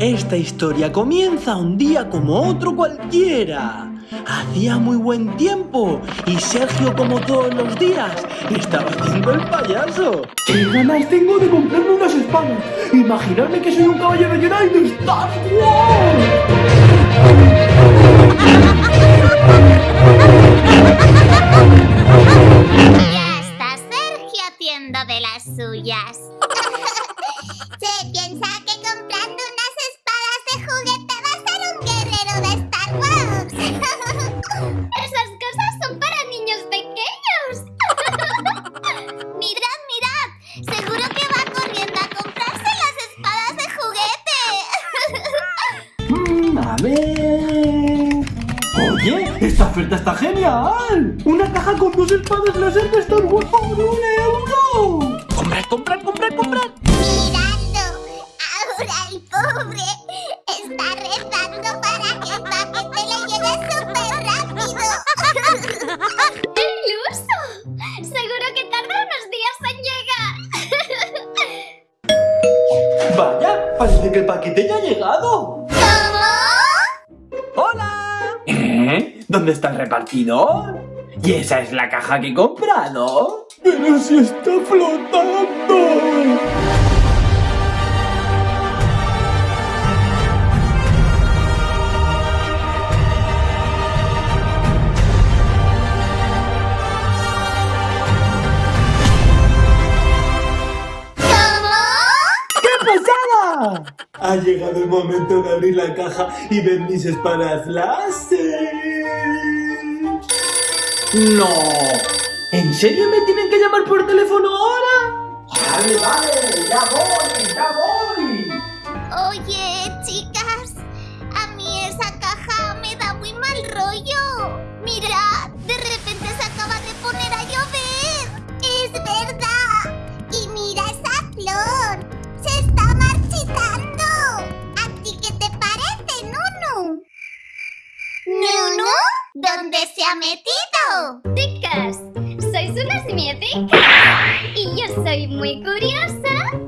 Esta historia comienza un día como otro cualquiera. Hacía muy buen tiempo y Sergio, como todos los días, estaba haciendo el payaso. ¡Qué ganas tengo de comprarme unas espadas! ¡Imaginarme que soy un caballero Jedi de Star Wars! Ya está Sergio haciendo de las suyas. Se piensa que comprando ¡Esta oferta está genial! ¡Una caja con dos espadas láser de Star Wars por un euro! ¡Comprad, comprad, comprad, comprad! ¿Dónde está el repartidor? ¿Y esa es la caja que he comprado? ¡Pero si está flotando! ¿Cómo? ¡Qué pasada! Ha llegado el momento de abrir la caja y ver mis espadas láser. ¡No! ¿En serio me tienen que llamar por teléfono ahora? ¡Vale, vale! ¡Ya voy! ¡Ya voy! Oye, chicas, a mí esa caja me da muy mal rollo. Mira, de repente se acaba de poner a llover. Es verdad. Y mira esa flor. Se está marchitando. ¿A ti qué te parece, Nunu? ¿Nunu? ¿Dónde se ha metido? Y yo soy muy curiosa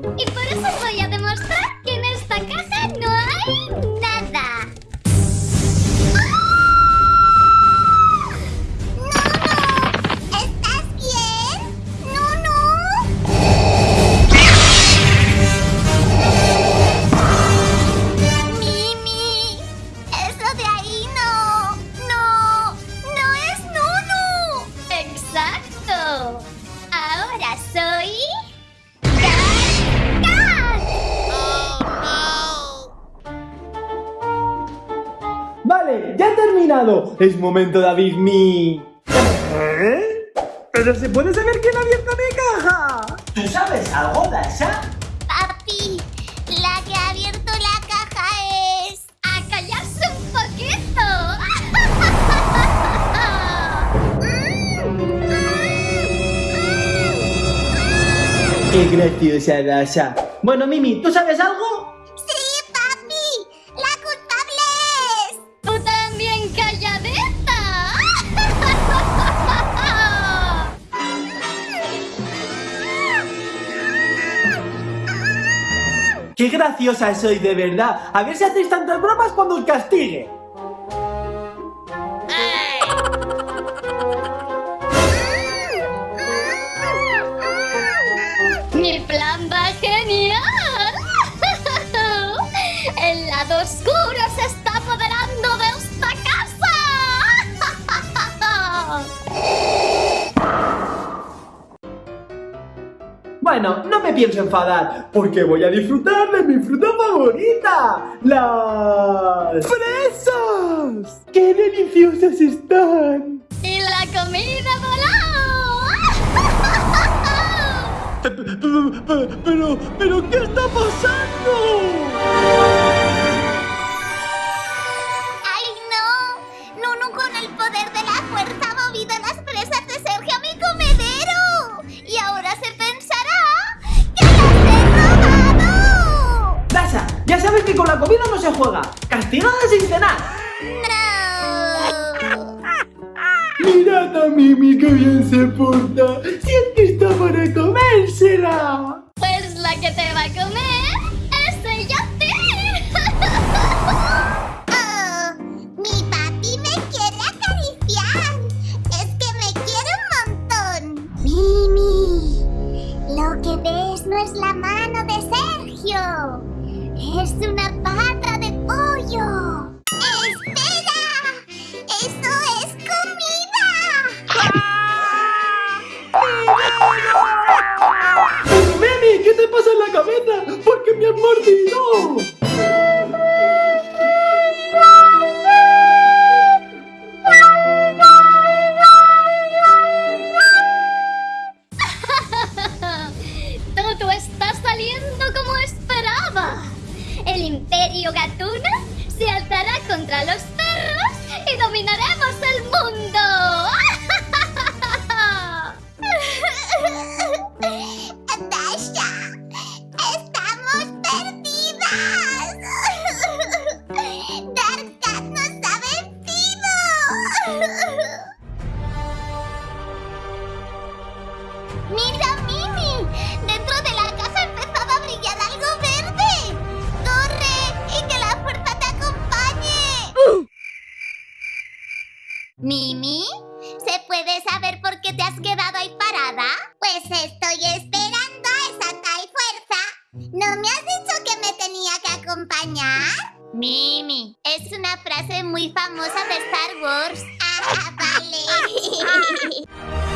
Vale, ya he terminado. Es momento de abrir mi... ¿Eh? ¿Pero se puede saber quién ha abierto mi caja? ¿Tú sabes algo, Dasha? Papi, la que ha abierto la caja es... A callarse un poquito. Qué graciosa, Dasha. Bueno, Mimi, ¿tú sabes algo? Qué graciosa soy, de verdad. A ver si hacéis tantas bromas cuando os castigue. Mi plan va genial. El lado oscuro Bueno, no me pienso enfadar, porque voy a disfrutar de mi fruta favorita, las fresas. ¡Qué deliciosas están! Y la comida voló. Pero, pero, ¿qué está pasando? ¡Ay, no! Nunu con el poder de la fuerza ha movido las presas de Sergio sabes que con la comida no se juega. Castigada sin cenar. ¡No! Mirad a Mimi que bien se porta. Si es que está para comérsela. Pues la que te va a comer una pata de pollo. ¡Espera! ¡Eso es comida! ¡Mimi! ¿Qué te pasa en la cabeza? ¿Por qué me has mordido? El Imperio Gatuna se alzará contra los perros y dominaremos el mundo. Dasha, estamos perdidas. Dark Cat nos ha vencido. ¡Mira, ¿Mimi? ¿Se puede saber por qué te has quedado ahí parada? Pues estoy esperando a esa tal fuerza. ¿No me has dicho que me tenía que acompañar? Mimi, es una frase muy famosa de Star Wars. Ah, vale.